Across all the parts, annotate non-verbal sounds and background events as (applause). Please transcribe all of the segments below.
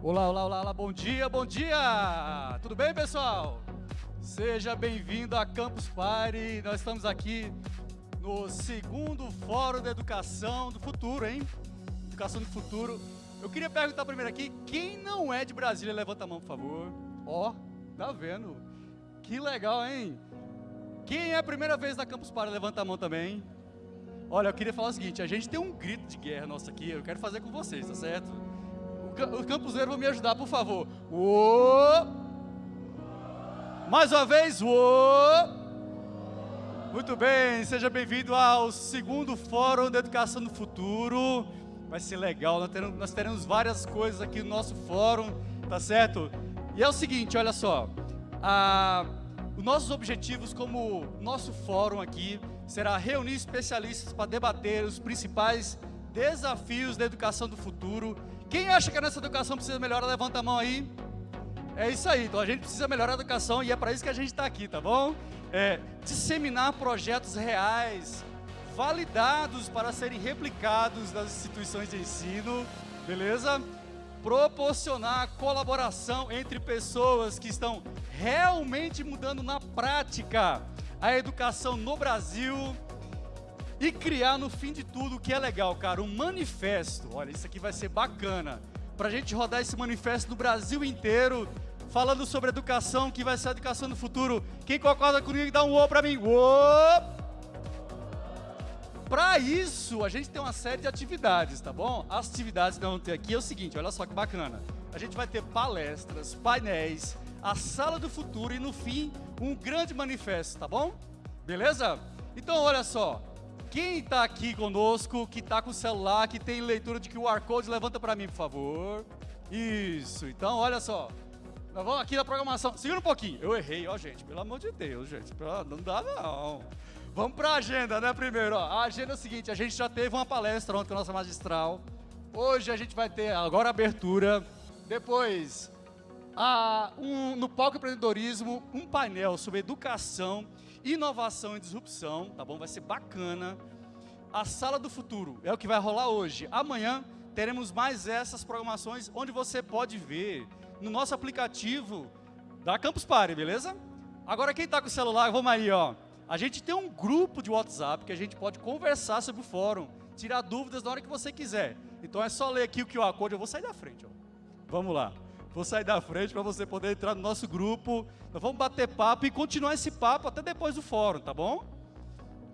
Olá, olá, olá, olá, bom dia, bom dia! Tudo bem, pessoal? Seja bem-vindo a Campus Party. Nós estamos aqui no segundo Fórum da Educação do Futuro, hein? Educação do Futuro. Eu queria perguntar primeiro aqui, quem não é de Brasília, levanta a mão, por favor. Ó, oh, tá vendo? Que legal, hein? Quem é a primeira vez na Campus Party, levanta a mão também. Olha, eu queria falar o seguinte, a gente tem um grito de guerra nosso aqui, eu quero fazer com vocês, tá certo? Os campuseiros vão me ajudar, por favor. Uou! Mais uma vez, uou! Muito bem, seja bem-vindo ao segundo Fórum da Educação do Futuro. Vai ser legal, nós teremos, nós teremos várias coisas aqui no nosso fórum, tá certo? E é o seguinte, olha só, a, os nossos objetivos como nosso fórum aqui será reunir especialistas para debater os principais desafios da educação do futuro. Quem acha que a nossa educação precisa melhorar, levanta a mão aí. É isso aí, então a gente precisa melhorar a educação e é para isso que a gente está aqui, tá bom? É, disseminar projetos reais, validados para serem replicados nas instituições de ensino, beleza? Proporcionar colaboração entre pessoas que estão realmente mudando na prática a educação no Brasil e criar no fim de tudo o que é legal, cara, um manifesto. Olha, isso aqui vai ser bacana. Pra gente rodar esse manifesto no Brasil inteiro, falando sobre educação, que vai ser a educação no futuro. Quem concorda comigo, dá um ô pra mim. Ô! Para isso, a gente tem uma série de atividades, tá bom? As atividades que nós vamos ter aqui é o seguinte, olha só que bacana. A gente vai ter palestras, painéis, a sala do futuro e no fim, um grande manifesto, tá bom? Beleza? Então, olha só, quem está aqui conosco, que está com o celular, que tem leitura de QR Code, levanta para mim, por favor. Isso, então olha só. Nós vamos aqui na programação. Segura um pouquinho. Eu errei, ó, gente. Pelo amor de Deus, gente. Não dá, não. Vamos para a agenda, né, primeiro? Ó. A agenda é o seguinte, a gente já teve uma palestra ontem com a nossa magistral. Hoje a gente vai ter agora a abertura. Depois, a, um, no palco empreendedorismo, um painel sobre educação, inovação e disrupção, tá bom? Vai ser bacana. A sala do futuro é o que vai rolar hoje. Amanhã teremos mais essas programações onde você pode ver no nosso aplicativo da Campus Party, beleza? Agora quem está com o celular, vamos aí, ó. A gente tem um grupo de WhatsApp que a gente pode conversar sobre o fórum, tirar dúvidas na hora que você quiser. Então é só ler aqui o QR Code, eu vou sair da frente, ó. Vamos lá. Vou sair da frente para você poder entrar no nosso grupo. Nós vamos bater papo e continuar esse papo até depois do fórum, tá bom?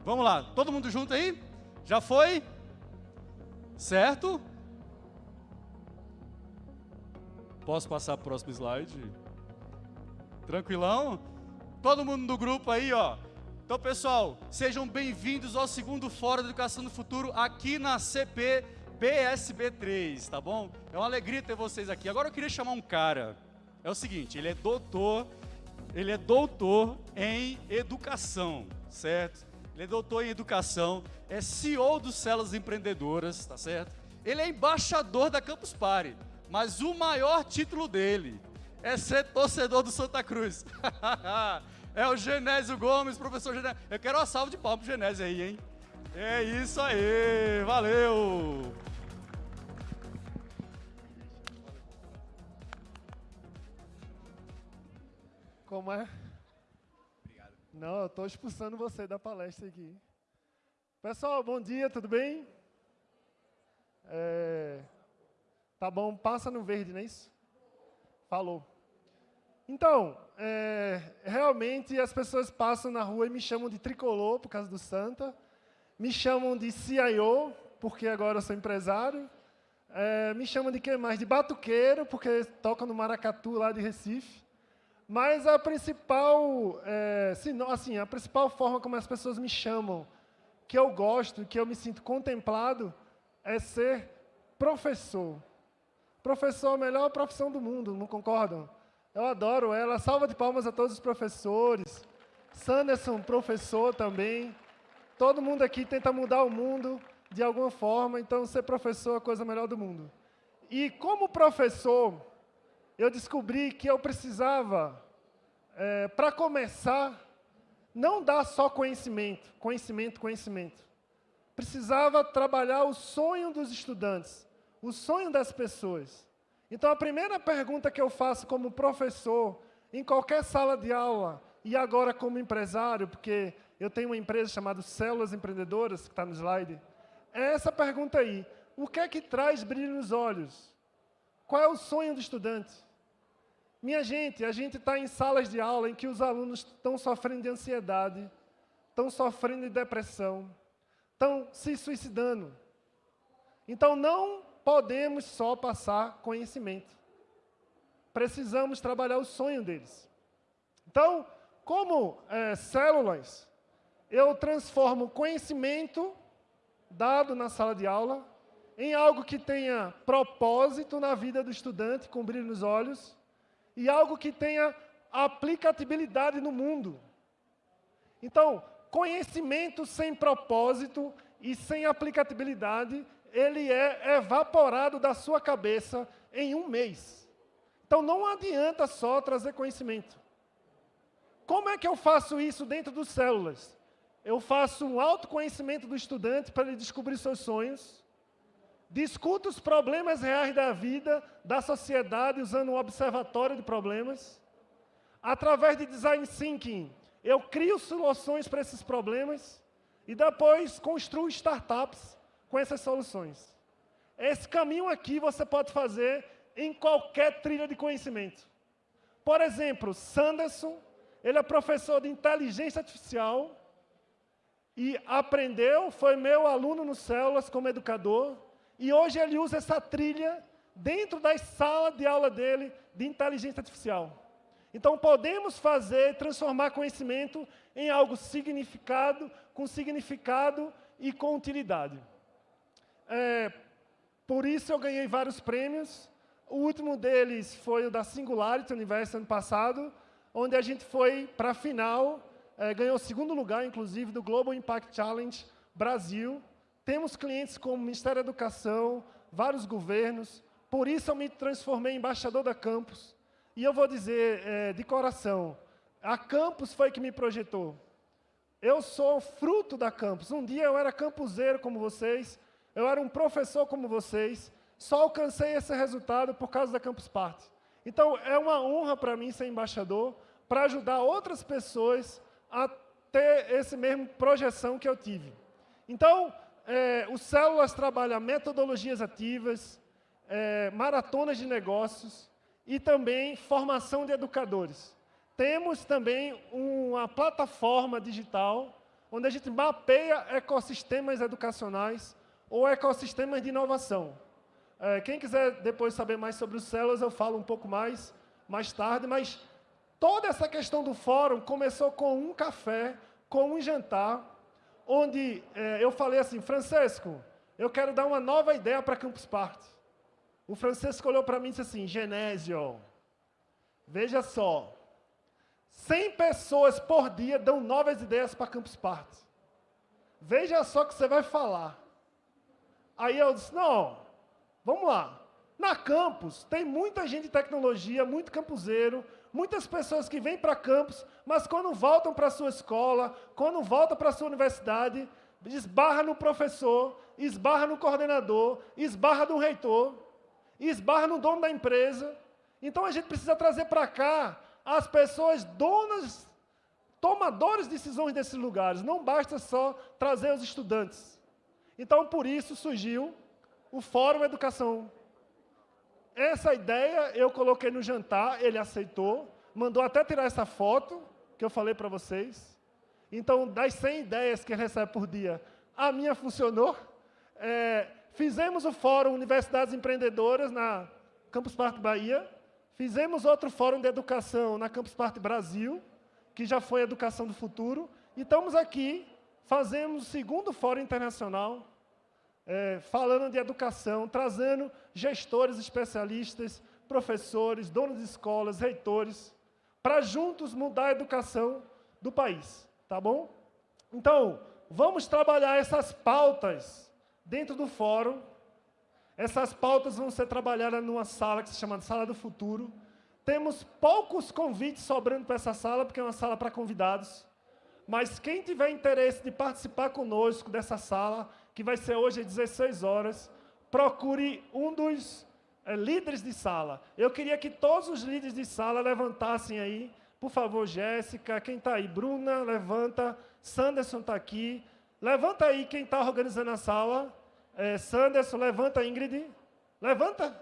Vamos lá, todo mundo junto aí? Já foi? Certo? Posso passar para o próximo slide? Tranquilão? Todo mundo do grupo aí, ó. Então, pessoal, sejam bem-vindos ao segundo Fórum da Educação do Futuro aqui na CP PSB3, tá bom? É uma alegria ter vocês aqui. Agora eu queria chamar um cara. É o seguinte, ele é doutor, ele é doutor em educação, certo? Ele é doutor em educação, é CEO do Celas Empreendedoras, tá certo? Ele é embaixador da Campus Party, mas o maior título dele é ser torcedor do Santa Cruz. (laughs) É o Genésio Gomes, professor Genésio. Eu quero uma salva de palmas pro Genésio aí, hein? É isso aí, valeu! Como é? Obrigado. Não, eu estou expulsando você da palestra aqui. Pessoal, bom dia, tudo bem? É, tá bom, passa no verde, não é isso? Falou. Então, é, realmente as pessoas passam na rua e me chamam de tricolor por causa do Santa, me chamam de CIO, porque agora eu sou empresário, é, me chamam de que mais? De batuqueiro, porque toca no Maracatu lá de Recife. Mas a principal, é, assim, a principal forma como as pessoas me chamam, que eu gosto, que eu me sinto contemplado, é ser professor. Professor é a melhor profissão do mundo, não concordam? Eu adoro ela. Salva de palmas a todos os professores. Sanderson, professor também. Todo mundo aqui tenta mudar o mundo de alguma forma, então ser professor é a coisa melhor do mundo. E como professor, eu descobri que eu precisava, é, para começar, não dar só conhecimento, conhecimento, conhecimento. Precisava trabalhar o sonho dos estudantes, o sonho das pessoas. Então, a primeira pergunta que eu faço como professor, em qualquer sala de aula, e agora como empresário, porque eu tenho uma empresa chamada Células Empreendedoras, que está no slide, é essa pergunta aí. O que é que traz brilho nos olhos? Qual é o sonho do estudante? Minha gente, a gente está em salas de aula em que os alunos estão sofrendo de ansiedade, estão sofrendo de depressão, estão se suicidando. Então, não podemos só passar conhecimento. Precisamos trabalhar o sonho deles. Então, como é, células, eu transformo conhecimento dado na sala de aula em algo que tenha propósito na vida do estudante, com brilho nos olhos, e algo que tenha aplicabilidade no mundo. Então, conhecimento sem propósito e sem aplicabilidade, ele é evaporado da sua cabeça em um mês. Então, não adianta só trazer conhecimento. Como é que eu faço isso dentro dos células? Eu faço um autoconhecimento do estudante para ele descobrir seus sonhos, discuto os problemas reais da vida, da sociedade, usando um observatório de problemas. Através de design thinking, eu crio soluções para esses problemas e depois construo startups com essas soluções. Esse caminho aqui você pode fazer em qualquer trilha de conhecimento. Por exemplo, Sanderson, ele é professor de inteligência artificial e aprendeu, foi meu aluno no Células como educador, e hoje ele usa essa trilha dentro da sala de aula dele de inteligência artificial. Então, podemos fazer, transformar conhecimento em algo significado, com significado e com utilidade. É, por isso, eu ganhei vários prêmios. O último deles foi o da Singularity Universo, ano passado, onde a gente foi para a final, é, ganhou segundo lugar, inclusive, do Global Impact Challenge Brasil. Temos clientes como o Ministério da Educação, vários governos, por isso eu me transformei em embaixador da Campus. E eu vou dizer é, de coração, a Campus foi que me projetou. Eu sou fruto da Campus. Um dia eu era campuseiro como vocês, eu era um professor como vocês, só alcancei esse resultado por causa da Campus Party. Então, é uma honra para mim ser embaixador, para ajudar outras pessoas a ter esse mesmo projeção que eu tive. Então, é, o Células trabalha metodologias ativas, é, maratonas de negócios e também formação de educadores. Temos também uma plataforma digital onde a gente mapeia ecossistemas educacionais ou ecossistemas de inovação. É, quem quiser depois saber mais sobre os células, eu falo um pouco mais, mais tarde, mas toda essa questão do fórum começou com um café, com um jantar, onde é, eu falei assim, Francesco, eu quero dar uma nova ideia para Campus Party. O Francesco olhou para mim e disse assim, Genésio, veja só, 100 pessoas por dia dão novas ideias para Campus Party. Veja só o que você vai falar. Aí eu disse, não, vamos lá. Na campus, tem muita gente de tecnologia, muito campuseiro, muitas pessoas que vêm para campus, mas quando voltam para a sua escola, quando voltam para a sua universidade, esbarra no professor, esbarra no coordenador, esbarra no reitor, esbarra no dono da empresa. Então a gente precisa trazer para cá as pessoas donas, tomadores de decisões desses lugares. Não basta só trazer os estudantes. Então, por isso surgiu o Fórum Educação. Essa ideia eu coloquei no jantar, ele aceitou, mandou até tirar essa foto que eu falei para vocês. Então, das 100 ideias que ele recebe por dia, a minha funcionou. É, fizemos o Fórum Universidades Empreendedoras na Campus Party Bahia. Fizemos outro Fórum de Educação na Campus Party Brasil, que já foi Educação do Futuro. E estamos aqui fazemos o segundo Fórum Internacional, é, falando de educação, trazendo gestores especialistas, professores, donos de escolas, reitores, para juntos mudar a educação do país, tá bom? Então, vamos trabalhar essas pautas dentro do fórum. Essas pautas vão ser trabalhadas numa sala que se chama Sala do Futuro. Temos poucos convites sobrando para essa sala, porque é uma sala para convidados. Mas quem tiver interesse de participar conosco dessa sala, que vai ser hoje às 16 horas, procure um dos é, líderes de sala. Eu queria que todos os líderes de sala levantassem aí. Por favor, Jéssica, quem está aí? Bruna, levanta. Sanderson está aqui. Levanta aí quem está organizando a sala. É, Sanderson, levanta, Ingrid. Levanta.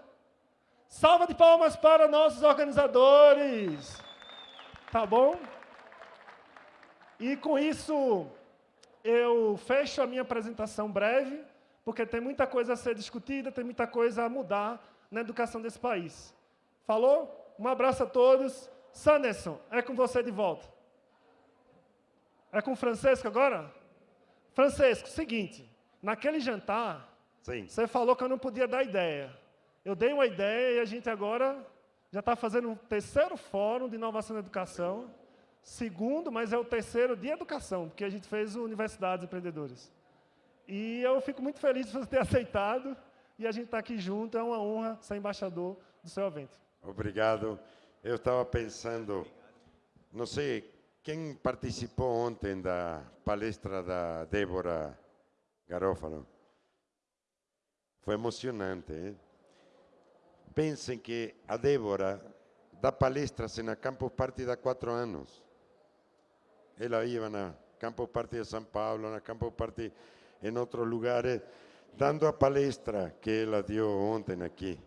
Salva de palmas para nossos organizadores. Tá bom? E com isso, eu fecho a minha apresentação breve, porque tem muita coisa a ser discutida, tem muita coisa a mudar na educação desse país. Falou? Um abraço a todos. Sanderson, é com você de volta. É com o Francesco agora? Francesco, seguinte, naquele jantar, Sim. você falou que eu não podia dar ideia. Eu dei uma ideia e a gente agora já está fazendo um terceiro fórum de inovação na educação. Segundo, mas é o terceiro de educação, porque a gente fez Universidades Empreendedores. E eu fico muito feliz de você ter (laughs) aceitado e a gente está aqui junto. É uma honra ser embaixador do seu evento. Obrigado. Eu estava pensando, não sei, quem participou ontem da palestra da Débora Garófalo? Foi emocionante. Hein? Pensem que a Débora dá palestras na Campus Party há quatro anos. Ela ia na Campus Party de São Paulo, na Campus Party em outros lugares, dando a palestra que ela deu ontem aqui.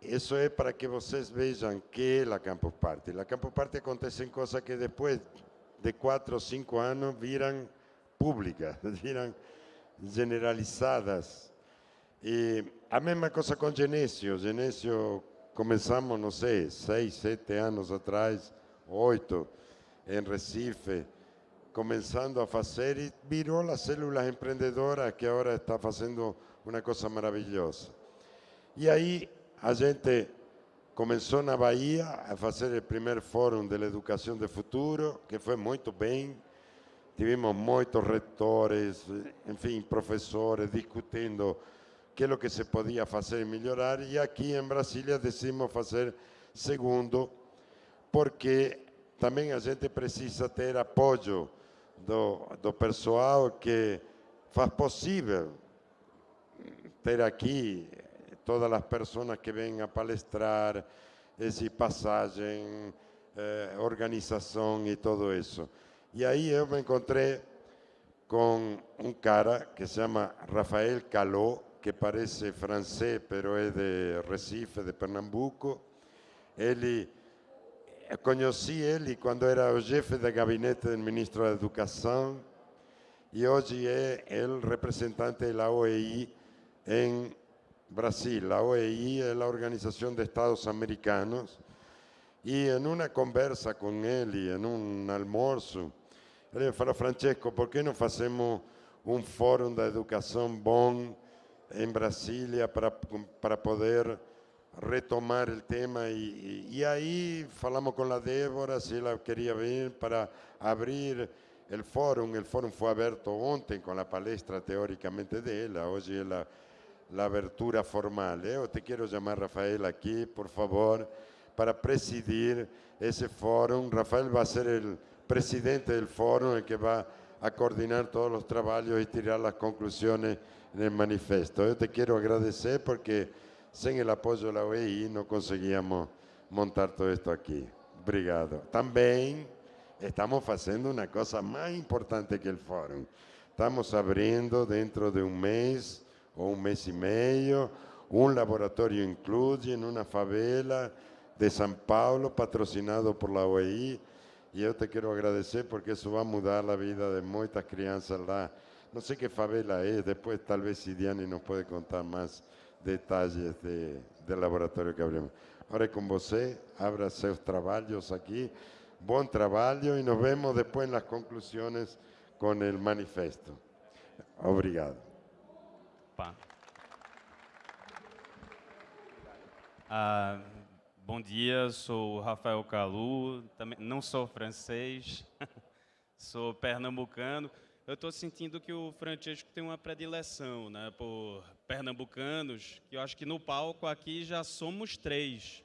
Isso é para que vocês vejam que é a Campus Party. A Campus Party acontecem coisas que depois de quatro ou cinco anos viram públicas, (laughs) viram generalizadas. E a mesma coisa com Genésio. Genésio começamos, não sei, seis, sete anos atrás, oito, em Recife, começando a fazer e virou a célula empreendedora que agora está fazendo uma coisa maravilhosa. E aí a gente começou na Bahia a fazer o primeiro fórum de educação de futuro, que foi muito bem. Tivemos muitos retores, enfim, professores discutindo que é o que se podia fazer e melhorar, e aqui em Brasília decidimos fazer segundo, porque também a gente precisa ter apoio do, do pessoal que faz possível ter aqui todas as pessoas que vêm a palestrar, essa passagem, eh, organização e tudo isso. E aí eu me encontrei com um cara que se chama Rafael Caló, que parece francês, pero é de Recife, de Pernambuco. Ele, conheci ele quando era o chefe de gabinete do ministro da Educação e hoje é o representante da OEI em Brasil. A OEI é a Organização de Estados Americanos e em uma conversa com ele, em um almoço, ele falou, Francesco, por que não fazemos um fórum da educação bom em Brasília para, para poder retomar o tema e, e, aí falamos com a Débora se ela queria vir para abrir o fórum. O fórum foi aberto ontem com a palestra teoricamente dela, hoje é a, abertura formal. Eu te quero chamar Rafael aqui, por favor, para presidir esse fórum. Rafael vai ser o presidente do fórum, el que vai a coordinar todos os trabalhos e tirar as conclusões en el manifiesto. Yo te quiero agradecer porque sin el apoyo de la OEI no conseguíamos montar todo esto aquí. Obrigado. También estamos haciendo una cosa más importante que el fórum. Estamos abriendo dentro de un mes o un mes y medio un laboratorio incluye en una favela de San Paulo patrocinado por la OEI y yo te quiero agradecer porque eso va a mudar la vida de muchas crianças lá no sé qué favela es, después tal vez Sidiani nos puede contar más detalles de, del laboratorio que abrimos. Ahora con você, abra sus trabajos aquí, buen trabajo y nos vemos después en las conclusiones con el manifesto. Obrigado. Ah, bom dia, sou Rafael Calu, também não sou francês, (laughs) sou pernambucano. eu estou sentindo que o Francesco tem uma predileção né, por pernambucanos, que eu acho que no palco aqui já somos três.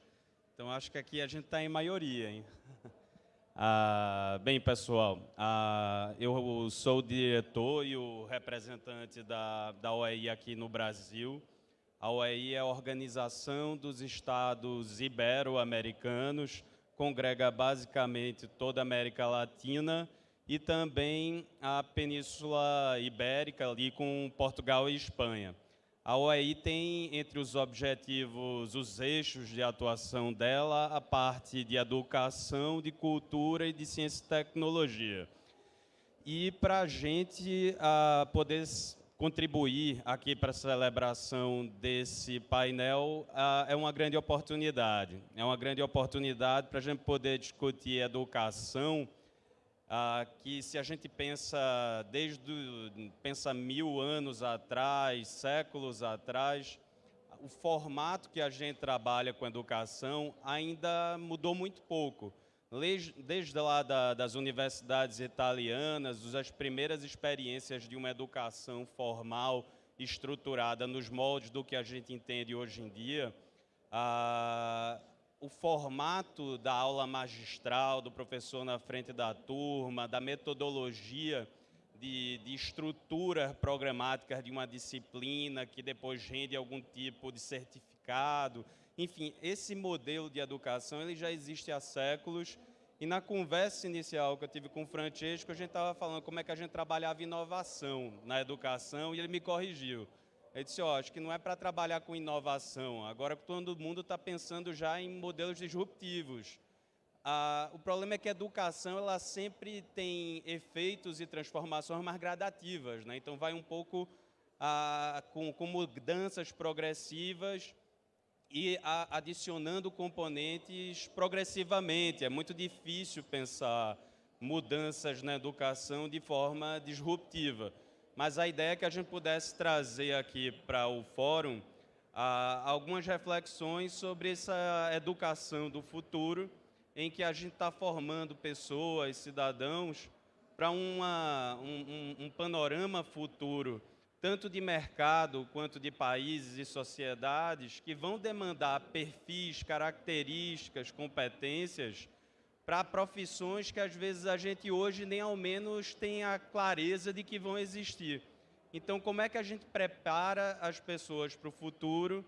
Então, acho que aqui a gente está em maioria. Hein? (laughs) Ah, bem, pessoal, ah, eu sou o diretor e o representante da, da OEI aqui no Brasil. A OEI é a Organização dos Estados Ibero-Americanos, congrega basicamente toda a América Latina e também a Península Ibérica, ali com Portugal e Espanha. A OEI tem entre os objetivos, os eixos de atuação dela, a parte de educação, de cultura e de ciência e tecnologia. E para a gente poder contribuir aqui para a celebração desse painel é uma grande oportunidade. É uma grande oportunidade para a gente poder discutir educação ah, que se a gente pensa desde pensa mil anos atrás, séculos atrás, o formato que a gente trabalha com educação ainda mudou muito pouco. Desde lá da, das universidades italianas, as primeiras experiências de uma educação formal estruturada nos moldes do que a gente entende hoje em dia, ah, o formato da aula magistral, do professor na frente da turma, da metodologia de, de estrutura programática de uma disciplina que depois rende algum tipo de certificado. Enfim, esse modelo de educação ele já existe há séculos e na conversa inicial que eu tive com o Francesco, a gente estava falando como é que a gente trabalhava inovação na educação e ele me corrigiu. Ele disse, ó, acho que não é para trabalhar com inovação, agora todo mundo está pensando já em modelos disruptivos. Ah, o problema é que a educação ela sempre tem efeitos e transformações mais gradativas, né? então vai um pouco ah, com, com, mudanças progressivas e a, adicionando componentes progressivamente. É muito difícil pensar mudanças na educação de forma disruptiva mas a ideia é que a gente pudesse trazer aqui para o fórum ah, algumas reflexões sobre essa educação do futuro, em que a gente está formando pessoas, cidadãos, para um, um, um panorama futuro, tanto de mercado quanto de países e sociedades, que vão demandar perfis, características, competências para profissões que às vezes a gente hoje nem ao menos tem a clareza de que vão existir. Então, como é que a gente prepara as pessoas para o futuro,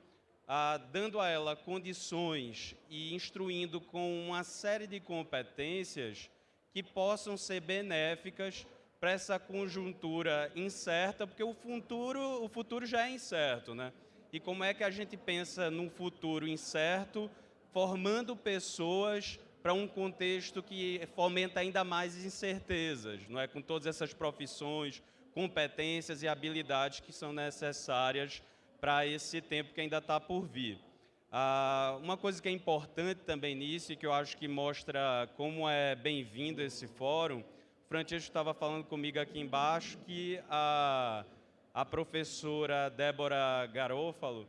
ah, dando a ela condições e instruindo com uma série de competências que possam ser benéficas para essa conjuntura incerta, porque o futuro, o futuro já é incerto, né? E como é que a gente pensa num futuro incerto, formando pessoas para um contexto que fomenta ainda mais incertezas, não é? com todas essas profissões, competências e habilidades que são necessárias para esse tempo que ainda está por vir. Ah, uma coisa que é importante também nisso e que eu acho que mostra como é bem-vindo esse fórum, o Francisco estava falando comigo aqui embaixo que a, a professora Débora Garófalo,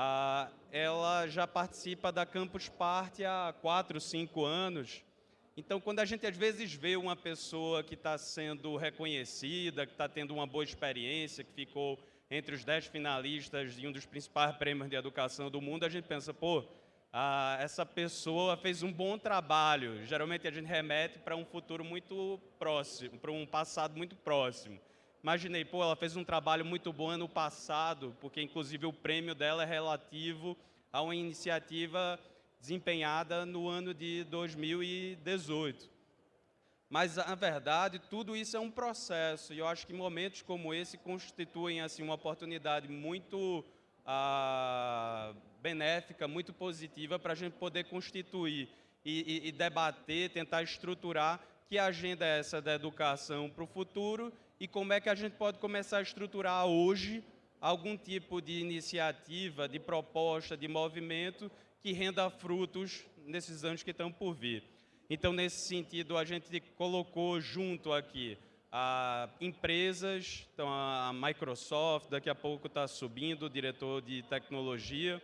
ah, ela já participa da Campus Party há quatro, cinco anos. Então, quando a gente às vezes vê uma pessoa que está sendo reconhecida, que está tendo uma boa experiência, que ficou entre os dez finalistas de um dos principais prêmios de educação do mundo, a gente pensa, pô, essa pessoa fez um bom trabalho. Geralmente a gente remete para um futuro muito próximo, para um passado muito próximo. Imaginei, pô, ela fez um trabalho muito bom ano passado, porque inclusive o prêmio dela é relativo a uma iniciativa desempenhada no ano de 2018. Mas, na verdade, tudo isso é um processo, e eu acho que momentos como esse constituem assim, uma oportunidade muito ah, benéfica, muito positiva para a gente poder constituir e, e, e debater, tentar estruturar que agenda é essa da educação para o futuro e como é que a gente pode começar a estruturar hoje algum tipo de iniciativa, de proposta, de movimento que renda frutos nesses anos que estão por vir. Então, nesse sentido, a gente colocou junto aqui a empresas, então a Microsoft, daqui a pouco está subindo o diretor de tecnologia,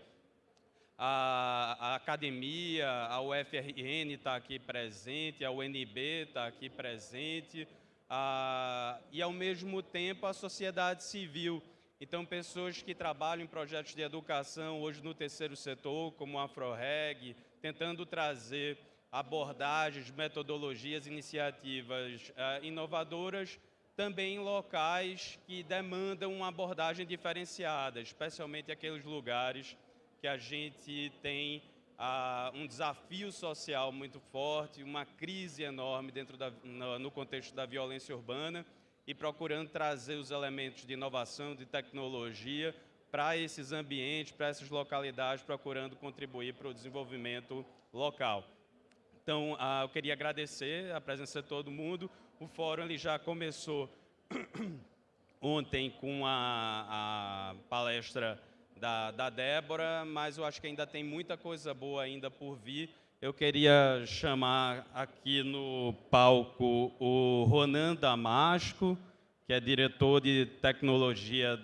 a, a academia, a UFRN está aqui presente, a UNB está aqui presente, a, e ao mesmo tempo a sociedade civil. Então, pessoas que trabalham em projetos de educação hoje no terceiro setor, como a AfroReg, tentando trazer abordagens, metodologias, iniciativas uh, inovadoras também em locais que demandam uma abordagem diferenciada, especialmente aqueles lugares que a gente tem um desafio social muito forte, uma crise enorme dentro da, no, no contexto da violência urbana e procurando trazer os elementos de inovação, de tecnologia para esses ambientes, para essas localidades, procurando contribuir para o desenvolvimento local. Então, eu queria agradecer a presença de todo mundo. O fórum ele já começou (clears throat) ontem com a, a palestra da, da Débora, mas eu acho que ainda tem muita coisa boa ainda por vir. Eu queria chamar aqui no palco o Ronan Damasco, que é diretor de tecnologia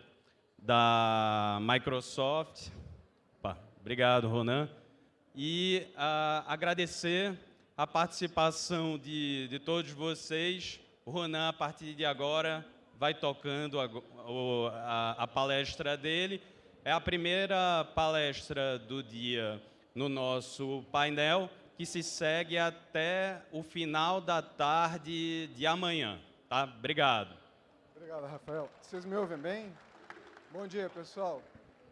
da Microsoft. Opa, obrigado, Ronan. E uh, agradecer a participação de, de todos vocês. O Ronan, a partir de agora, vai tocando a, a, a palestra dele. É a primeira palestra do dia no nosso painel, que se segue até o final da tarde de amanhã. Tá? Obrigado. Obrigado, Rafael. Vocês me ouvem bem? Bom dia, pessoal.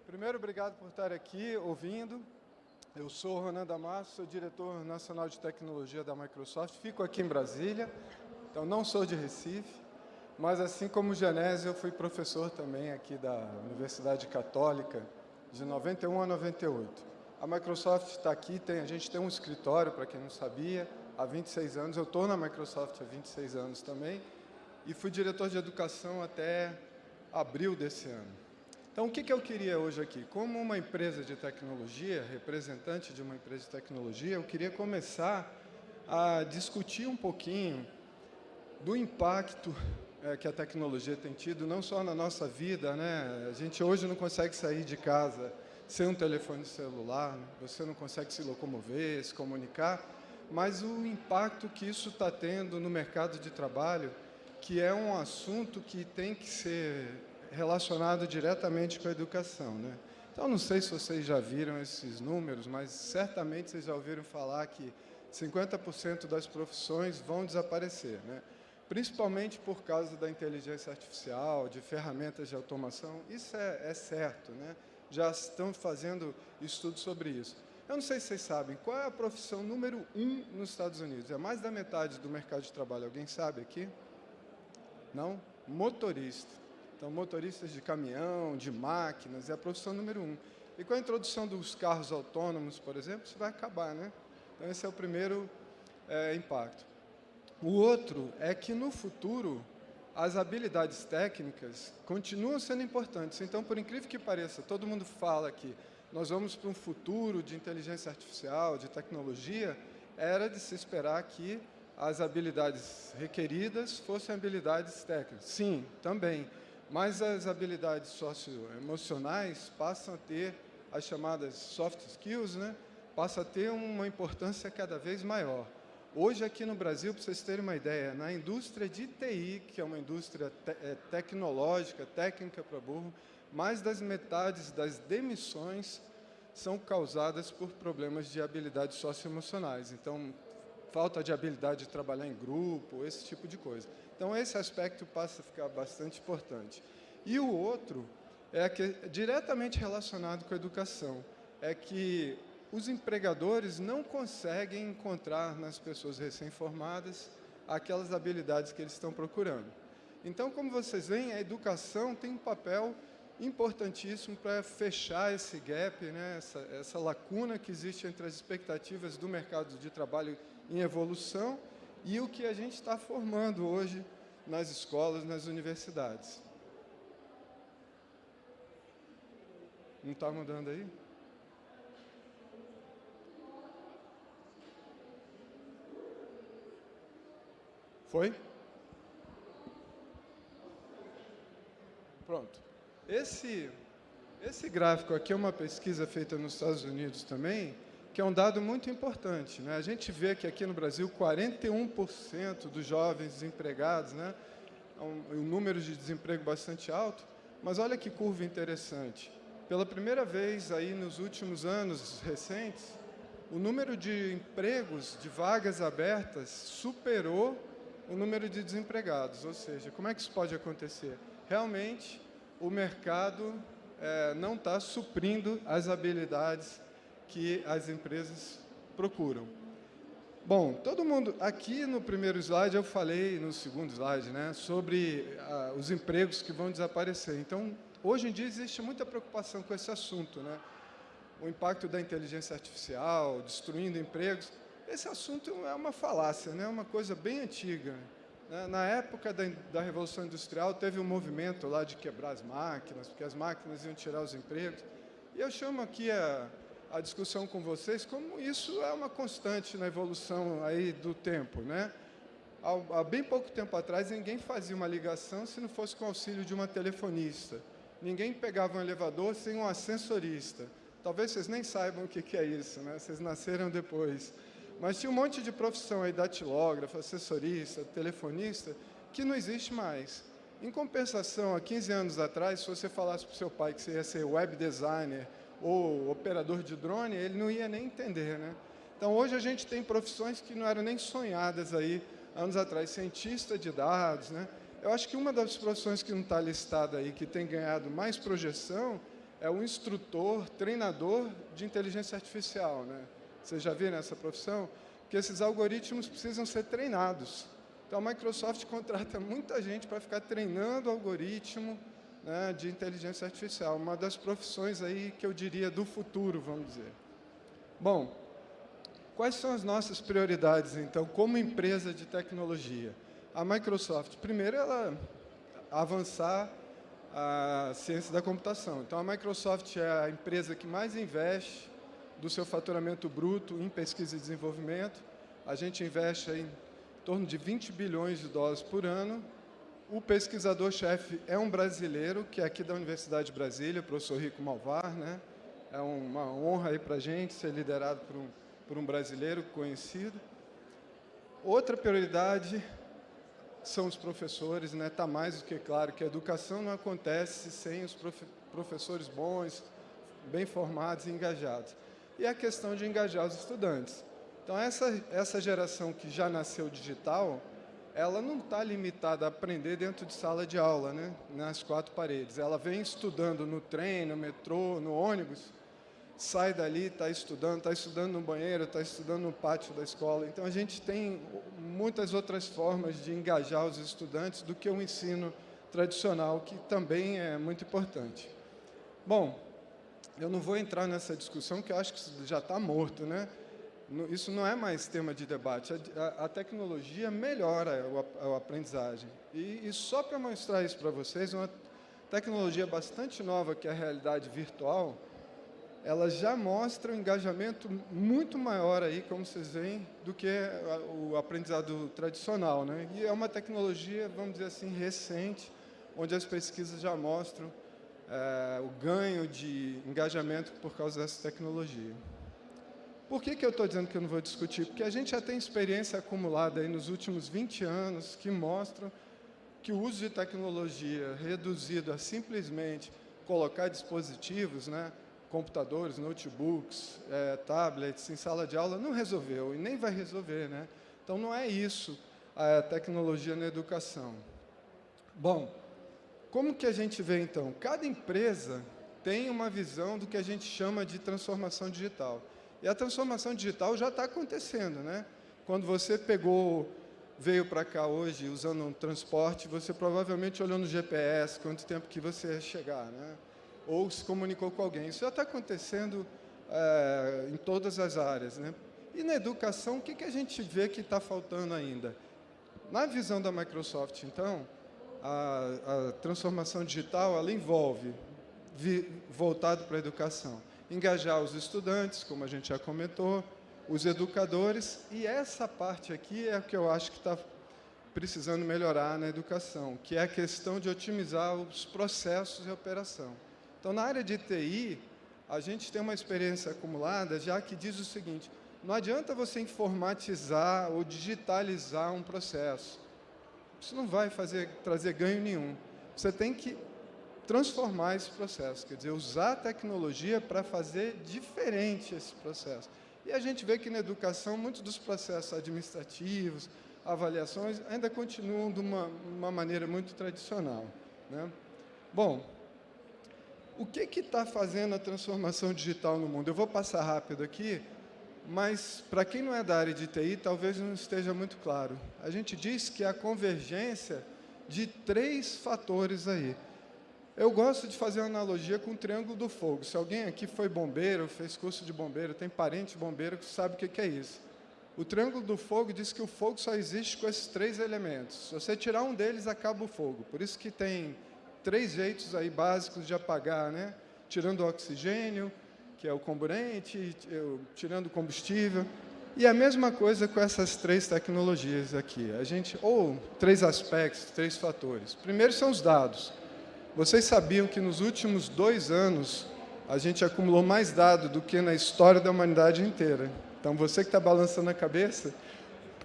Primeiro, obrigado por estar aqui ouvindo. Eu sou Ronan Damasco, sou diretor nacional de tecnologia da Microsoft. Fico aqui em Brasília, então não sou de Recife, mas assim como Genésio, eu fui professor também aqui da Universidade Católica de 91 a 98. A Microsoft está aqui, tem, a gente tem um escritório, para quem não sabia, há 26 anos. Eu estou na Microsoft há 26 anos também e fui diretor de educação até abril desse ano. Então, o que, que eu queria hoje aqui? Como uma empresa de tecnologia, representante de uma empresa de tecnologia, eu queria começar a discutir um pouquinho do impacto é, que a tecnologia tem tido, não só na nossa vida, né? A gente hoje não consegue sair de casa sem um telefone celular, né? você não consegue se locomover, se comunicar, mas o impacto que isso está tendo no mercado de trabalho, que é um assunto que tem que ser relacionado diretamente com a educação. Né? Então, não sei se vocês já viram esses números, mas certamente vocês já ouviram falar que 50% das profissões vão desaparecer, né? Principalmente por causa da inteligência artificial, de ferramentas de automação. Isso é, é certo, né? já estão fazendo estudos sobre isso. Eu não sei se vocês sabem, qual é a profissão número um nos Estados Unidos? É mais da metade do mercado de trabalho. Alguém sabe aqui? Não? Motorista. Então, motoristas de caminhão, de máquinas, é a profissão número um. E com a introdução dos carros autônomos, por exemplo, isso vai acabar, né? Então, esse é o primeiro é, impacto. O outro é que, no futuro, as habilidades técnicas continuam sendo importantes. Então, por incrível que pareça, todo mundo fala que nós vamos para um futuro de inteligência artificial, de tecnologia, era de se esperar que as habilidades requeridas fossem habilidades técnicas. Sim, também. Mas as habilidades socioemocionais passam a ter as chamadas soft skills, né? passa a ter uma importância cada vez maior. Hoje, aqui no Brasil, para vocês terem uma ideia, na indústria de TI, que é uma indústria te é, tecnológica, técnica para burro, mais das metades das demissões são causadas por problemas de habilidades socioemocionais. Então, falta de habilidade de trabalhar em grupo, esse tipo de coisa. Então, esse aspecto passa a ficar bastante importante. E o outro é que é diretamente relacionado com a educação, é que os empregadores não conseguem encontrar nas pessoas recém-formadas aquelas habilidades que eles estão procurando. Então, como vocês veem, a educação tem um papel importantíssimo para fechar esse gap, né, essa, essa lacuna que existe entre as expectativas do mercado de trabalho em evolução e o que a gente está formando hoje nas escolas, nas universidades. Não está mudando aí? Foi? Pronto. Esse, esse gráfico aqui é uma pesquisa feita nos Estados Unidos também, que é um dado muito importante. Né? A gente vê que aqui no Brasil, 41% dos jovens desempregados, né? É um, um número de desemprego bastante alto, mas olha que curva interessante. Pela primeira vez aí nos últimos anos recentes, o número de empregos, de vagas abertas, superou o número de desempregados, ou seja, como é que isso pode acontecer? Realmente, o mercado é, não está suprindo as habilidades que as empresas procuram. Bom, todo mundo, aqui no primeiro slide eu falei, no segundo slide, né, sobre ah, os empregos que vão desaparecer. Então, hoje em dia existe muita preocupação com esse assunto, né? O impacto da inteligência artificial, destruindo empregos. Esse assunto é uma falácia, né? uma coisa bem antiga. Né? Na época da, da Revolução Industrial, teve um movimento lá de quebrar as máquinas, porque as máquinas iam tirar os empregos. E eu chamo aqui a, a discussão com vocês como isso é uma constante na evolução aí do tempo. Né? Há, há bem pouco tempo atrás, ninguém fazia uma ligação se não fosse com o auxílio de uma telefonista. Ninguém pegava um elevador sem um ascensorista. Talvez vocês nem saibam o que é isso, né? vocês nasceram depois. Mas tinha um monte de profissão aí, datilógrafo, assessorista, telefonista, que não existe mais. Em compensação, há 15 anos atrás, se você falasse para o seu pai que você ia ser web designer ou operador de drone, ele não ia nem entender, né? Então, hoje a gente tem profissões que não eram nem sonhadas aí anos atrás, cientista de dados, né? Eu acho que uma das profissões que não está listada aí, que tem ganhado mais projeção, é o instrutor, treinador de inteligência artificial, né? Vocês já viram essa profissão? Que esses algoritmos precisam ser treinados. Então, a Microsoft (laughs) contrata muita gente para ficar treinando algoritmo né, de inteligência artificial. Uma das profissões aí que eu diria do futuro, vamos dizer. Bom, quais são as nossas prioridades, então, como empresa de tecnologia? A Microsoft, primeiro, ela avançar a ciência da computação. Então, a Microsoft é a empresa que mais investe do seu faturamento bruto em pesquisa e desenvolvimento. A gente investe em torno de 20 bilhões de dólares por ano. O pesquisador-chefe é um brasileiro, que é aqui da Universidade de Brasília, o professor Rico Malvar. Né? É uma honra para a gente ser liderado por um, por um brasileiro conhecido. Outra prioridade são os professores, né? Tá mais do que claro que a educação não acontece sem os profe professores bons, bem formados e engajados e a questão de engajar os estudantes. Então, essa, essa geração que já nasceu digital, ela não está limitada a aprender dentro de sala de aula, né? nas quatro paredes. Ela vem estudando no trem, no metrô, no ônibus, sai dali, está estudando, está estudando no banheiro, está estudando no pátio da escola. Então, a gente tem muitas outras formas de engajar os estudantes do que o ensino tradicional, que também é muito importante. Bom, eu não vou entrar nessa discussão, que eu acho que já está morto, né? Isso não é mais tema de debate. A, a tecnologia melhora a, a aprendizagem. E, e só para mostrar isso para vocês, uma tecnologia bastante nova, que é a realidade virtual, ela já mostra um engajamento muito maior aí, como vocês veem, do que o aprendizado tradicional. Né? E é uma tecnologia, vamos dizer assim, recente, onde as pesquisas já mostram é, o ganho de engajamento por causa dessa tecnologia. Por que, que eu estou dizendo que eu não vou discutir? Porque a gente já tem experiência acumulada aí nos últimos 20 anos que mostram que o uso de tecnologia reduzido a simplesmente colocar dispositivos, né, computadores, notebooks, é, tablets em sala de aula, não resolveu e nem vai resolver. Né? Então, não é isso a tecnologia na educação. Bom, como que a gente vê, então? Cada empresa tem uma visão do que a gente chama de transformação digital. E a transformação digital já está acontecendo, né? Quando você pegou, veio para cá hoje usando um transporte, você provavelmente olhou no GPS quanto tempo que você ia chegar, né? Ou se comunicou com alguém. Isso já está acontecendo é, em todas as áreas, né? E na educação, o que, que a gente vê que está faltando ainda? Na visão da Microsoft, então, a, a transformação digital ela envolve, vi, voltado para a educação, engajar os estudantes, como a gente já comentou, os educadores, e essa parte aqui é a que eu acho que está precisando melhorar na educação, que é a questão de otimizar os processos de operação. Então, na área de TI, a gente tem uma experiência acumulada já que diz o seguinte, não adianta você informatizar ou digitalizar um processo isso não vai fazer, trazer ganho nenhum. Você tem que transformar esse processo, quer dizer, usar a tecnologia para fazer diferente esse processo. E a gente vê que na educação, muitos dos processos administrativos, avaliações ainda continuam de uma, uma maneira muito tradicional. Né? Bom, o que está fazendo a transformação digital no mundo? Eu vou passar rápido aqui, mas para quem não é da área de TI, talvez não esteja muito claro. A gente diz que é a convergência de três fatores aí. Eu gosto de fazer uma analogia com o triângulo do fogo. Se alguém aqui foi bombeiro, fez curso de bombeiro, tem parente bombeiro que sabe o que é isso. O triângulo do fogo diz que o fogo só existe com esses três elementos. Se você tirar um deles, acaba o fogo. Por isso que tem três jeitos aí básicos de apagar, né? Tirando o oxigênio, que é o comburente, tirando combustível. E a mesma coisa com essas três tecnologias aqui. A gente, ou três aspectos, três fatores. Primeiro são os dados. Vocês sabiam que nos últimos dois anos a gente acumulou mais dados do que na história da humanidade inteira. Então, você que está balançando a cabeça,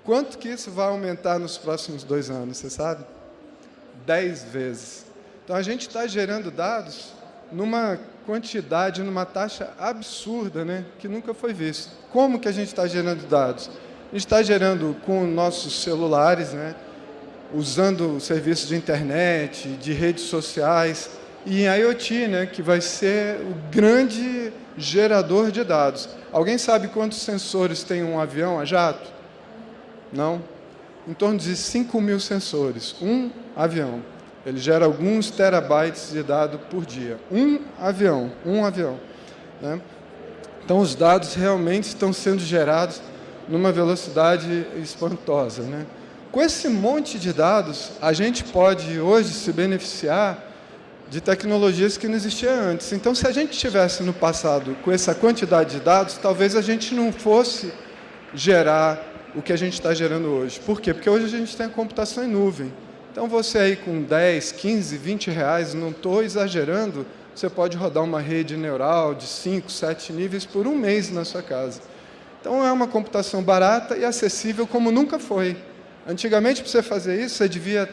quanto que isso vai aumentar nos próximos dois anos, você sabe? Dez vezes. Então, a gente está gerando dados numa quantidade, numa taxa absurda, né, que nunca foi vista. Como que a gente está gerando dados? A gente está gerando com nossos celulares, né, usando serviços de internet, de redes sociais, e IoT, né, que vai ser o grande gerador de dados. Alguém sabe quantos sensores tem um avião a jato? Não? Em torno de 5 mil sensores. Um avião. Ele gera alguns terabytes de dado por dia. Um avião, um avião. Né? Então, os dados realmente estão sendo gerados numa velocidade espantosa. Né? Com esse monte de dados, a gente pode hoje se beneficiar de tecnologias que não existiam antes. Então, se a gente tivesse no passado com essa quantidade de dados, talvez a gente não fosse gerar o que a gente está gerando hoje. Por quê? Porque hoje a gente tem a computação em nuvem. Então, você aí com 10, 15, 20 reais, não estou exagerando, você pode rodar uma rede neural de 5, 7 níveis por um mês na sua casa. Então, é uma computação barata e acessível como nunca foi. Antigamente, para você fazer isso, você devia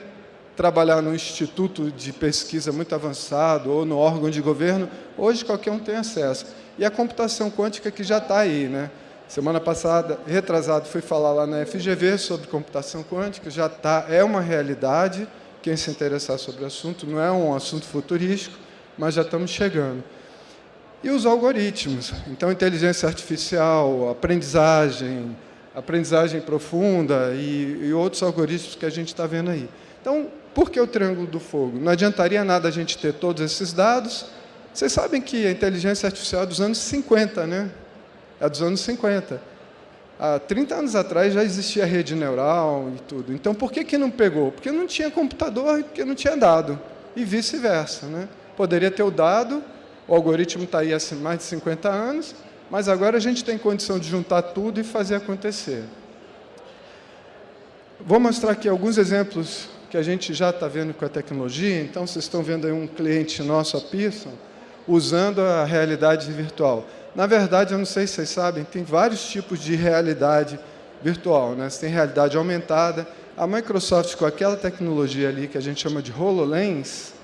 trabalhar num instituto de pesquisa muito avançado ou no órgão de governo. Hoje, qualquer um tem acesso. E a computação quântica que já está aí. Né? Semana passada, retrasado, fui falar lá na FGV sobre computação quântica, já tá, é uma realidade, quem se interessar sobre o assunto, não é um assunto futurístico, mas já estamos chegando. E os algoritmos, então inteligência artificial, aprendizagem, aprendizagem profunda e, e outros algoritmos que a gente está vendo aí. Então, por que o triângulo do fogo? Não adiantaria nada a gente ter todos esses dados. Vocês sabem que a inteligência artificial é dos anos 50, né? É dos anos 50. Há 30 anos atrás já existia rede neural e tudo. Então, por que, que não pegou? Porque não tinha computador e porque não tinha dado. E vice-versa. Né? Poderia ter o dado, o algoritmo está aí há mais de 50 anos, mas agora a gente tem condição de juntar tudo e fazer acontecer. Vou mostrar aqui alguns exemplos que a gente já está vendo com a tecnologia. Então, vocês estão vendo aí um cliente nosso, a Pearson, usando a realidade virtual. Na verdade, eu não sei se vocês sabem, tem vários tipos de realidade virtual. Né? Você tem realidade aumentada. A Microsoft, com aquela tecnologia ali que a gente chama de HoloLens,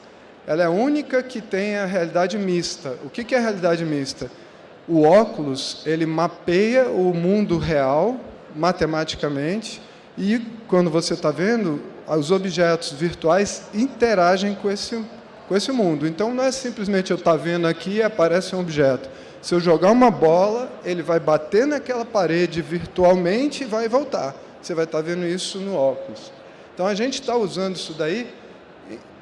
ela é a única que tem a realidade mista. O que é a realidade mista? o óculos ele mapeia o mundo real matematicamente e quando você está vendo os objetos virtuais interagem com esse com esse mundo. Então não é simplesmente eu estar tá vendo aqui e aparece um objeto. Se eu jogar uma bola, ele vai bater naquela parede virtualmente e vai voltar. Você vai estar tá vendo isso no óculos. Então a gente está usando isso daí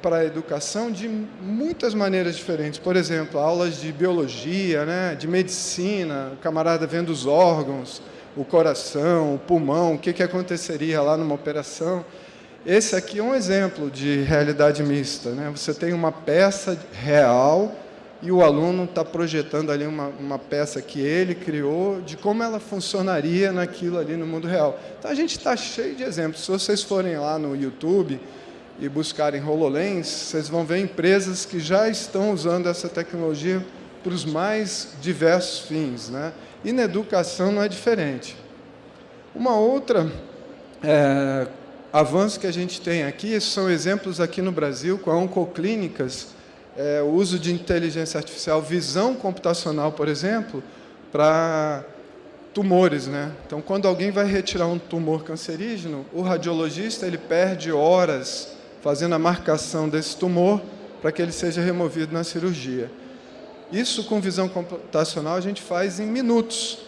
para a educação de muitas maneiras diferentes. Por exemplo, aulas de biologia, né, de medicina, o camarada vendo os órgãos, o coração, o pulmão, o que, que aconteceria lá numa operação. Esse aqui é um exemplo de realidade mista. Né? Você tem uma peça real e o aluno está projetando ali uma, uma peça que ele criou de como ela funcionaria naquilo ali no mundo real. Então, a gente está cheio de exemplos. Se vocês forem lá no YouTube, e buscarem HoloLens, vocês vão ver empresas que já estão usando essa tecnologia para os mais diversos fins. Né? E na educação não é diferente. Uma outra é, avanço que a gente tem aqui, são exemplos aqui no Brasil, com a Oncoclínicas, é, o uso de inteligência artificial, visão computacional, por exemplo, para tumores, né? Então, quando alguém vai retirar um tumor cancerígeno, o radiologista ele perde horas fazendo a marcação desse tumor para que ele seja removido na cirurgia. Isso com visão computacional a gente faz em minutos.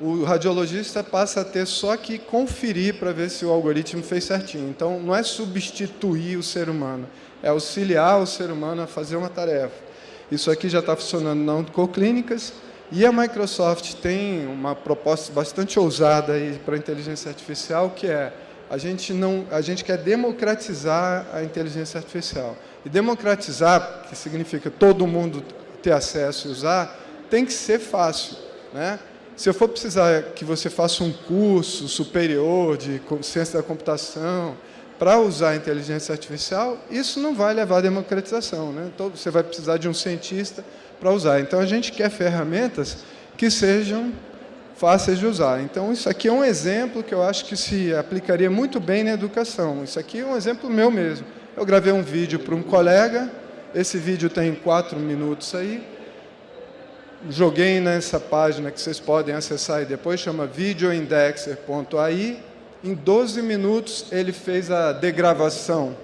O radiologista passa a ter só que conferir para ver se o algoritmo fez certinho. Então, não é substituir o ser humano, é auxiliar o ser humano a fazer uma tarefa. Isso aqui já está funcionando na Oncoclínicas, e a Microsoft tem uma proposta bastante ousada para a inteligência artificial, que é a gente, não, a gente quer democratizar a inteligência artificial. E democratizar, que significa todo mundo ter acesso e usar, tem que ser fácil. Né? Se eu for precisar que você faça um curso superior de ciência da computação para usar a inteligência artificial, isso não vai levar à democratização. Né? Então, você vai precisar de um cientista para usar. Então, a gente quer ferramentas que sejam fáceis de usar. Então, isso aqui é um exemplo que eu acho que se aplicaria muito bem na educação. Isso aqui é um exemplo meu mesmo. Eu gravei um vídeo para um colega, esse vídeo tem quatro minutos aí, joguei nessa página que vocês podem acessar aí depois, chama videoindexer.ai. Em 12 minutos, ele fez a degravação,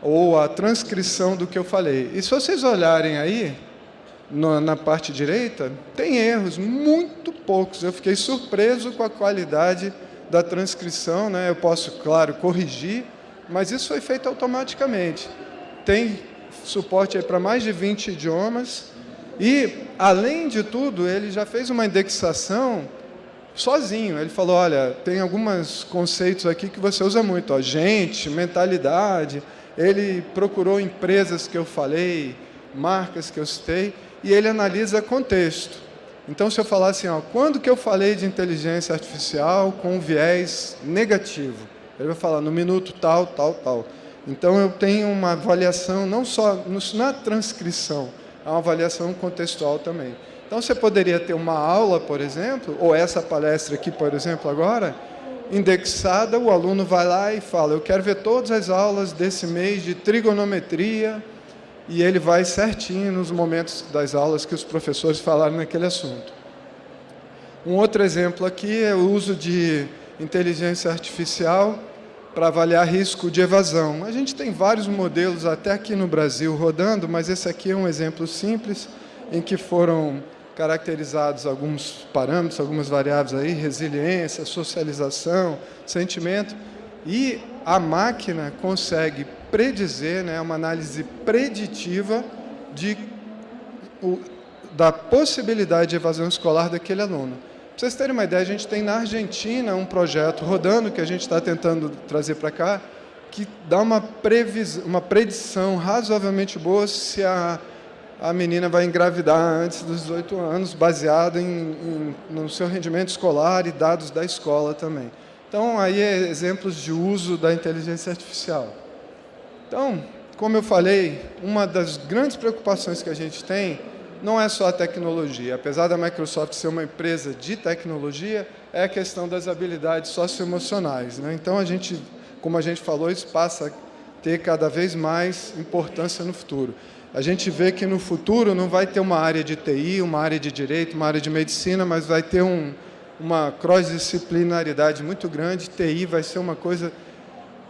ou a transcrição do que eu falei. E se vocês olharem aí, na, na parte direita, tem erros, muito poucos. Eu fiquei surpreso com a qualidade da transcrição, né? eu posso, claro, corrigir, mas isso foi feito automaticamente. Tem suporte para mais de 20 idiomas e, além de tudo, ele já fez uma indexação sozinho. Ele falou, olha, tem alguns conceitos aqui que você usa muito, ó, gente, mentalidade. Ele procurou empresas que eu falei, marcas que eu citei, e ele analisa contexto. Então, se eu falar assim, ó, quando que eu falei de inteligência artificial com viés negativo? Ele vai falar no minuto tal, tal, tal. Então, eu tenho uma avaliação, não só na transcrição, há uma avaliação contextual também. Então, você poderia ter uma aula, por exemplo, ou essa palestra aqui, por exemplo, agora, indexada, o aluno vai lá e fala, eu quero ver todas as aulas desse mês de trigonometria, e ele vai certinho nos momentos das aulas que os professores falaram naquele assunto. Um outro exemplo aqui é o uso de inteligência artificial para avaliar risco de evasão. A gente tem vários modelos até aqui no Brasil rodando, mas esse aqui é um exemplo simples em que foram caracterizados alguns parâmetros, algumas variáveis aí, resiliência, socialização, sentimento, e a máquina consegue predizer, né, uma análise preditiva de, o, da possibilidade de evasão escolar daquele aluno. Para vocês terem uma ideia, a gente tem na Argentina um projeto rodando que a gente está tentando trazer para cá, que dá uma, previsão, uma predição razoavelmente boa se a, a menina vai engravidar antes dos 18 anos, baseado em, em, no seu rendimento escolar e dados da escola também. Então, aí é exemplos de uso da inteligência artificial. Então, como eu falei, uma das grandes preocupações que a gente tem não é só a tecnologia. Apesar da Microsoft ser uma empresa de tecnologia, é a questão das habilidades socioemocionais. Né? Então, a gente, como a gente falou, isso passa a ter cada vez mais importância no futuro. A gente vê que no futuro não vai ter uma área de TI, uma área de direito, uma área de medicina, mas vai ter um, uma cross-disciplinaridade muito grande. TI vai ser uma coisa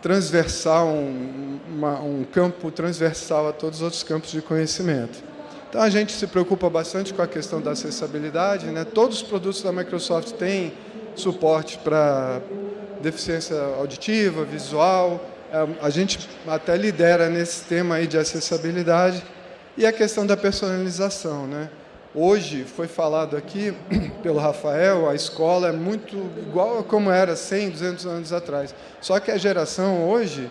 transversal, um, uma, um campo transversal a todos os outros campos de conhecimento. Então, a gente se preocupa bastante com a questão da acessibilidade. Né? Todos os produtos da Microsoft têm suporte para deficiência auditiva, visual. É, a gente até lidera nesse tema aí de acessibilidade. E a questão da personalização. Né? Hoje, foi falado aqui (clears throat) pelo Rafael, a escola é muito igual a como era 100, 200 anos atrás. Só que a geração hoje,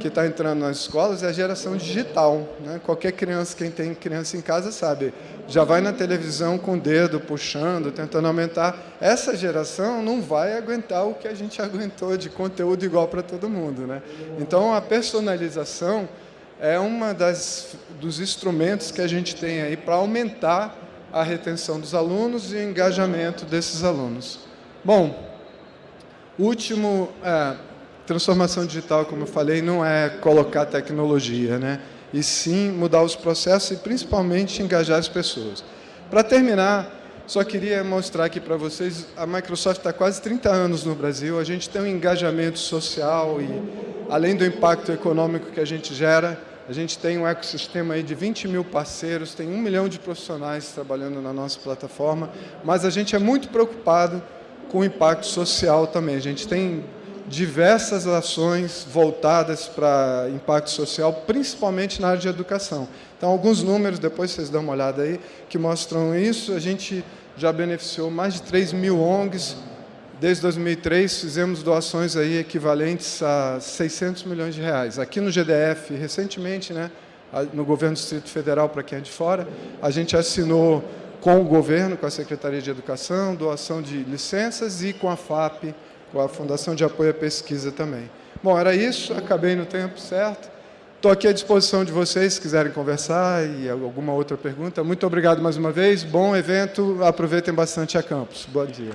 que está entrando nas escolas, é a geração digital. Né? Qualquer criança, quem tem criança em casa sabe, já vai na televisão com o dedo puxando, tentando aumentar. Essa geração não vai aguentar o que a gente (laughs) aguentou de conteúdo igual para todo mundo. Né? Então, a personalização é uma das dos instrumentos que a gente tem aí para aumentar a retenção dos alunos e o engajamento desses alunos. Bom, último, é, transformação digital, como eu falei, não é colocar tecnologia, né? e sim mudar os processos e principalmente engajar as pessoas. Para terminar, Só queria mostrar aqui para vocês, a Microsoft está quase 30 anos no Brasil, a gente tem um engajamento social e, além do impacto econômico que a gente gera, a gente tem um ecossistema aí de 20 mil parceiros, tem um milhão de profissionais trabalhando na nossa plataforma, mas a gente é muito preocupado com o impacto social também. A gente tem diversas ações voltadas para impacto social, principalmente na área de educação. Então, alguns números, depois vocês dão uma olhada aí, que mostram isso. A gente já beneficiou mais de 3 mil ONGs. Desde 2003, fizemos doações aí equivalentes a 600 milhões de reais. Aqui no GDF, recentemente, né, no governo do Distrito Federal, para quem é de fora, a gente assinou com o governo, com a Secretaria de Educação, doação de licenças e com a FAP, com a Fundação de Apoio à Pesquisa também. Bom, era isso, acabei no tempo certo. Estou aqui à disposição de vocês, se quiserem conversar e alguma outra pergunta. Muito obrigado mais uma vez, bom evento, aproveitem bastante a campus. Bom dia.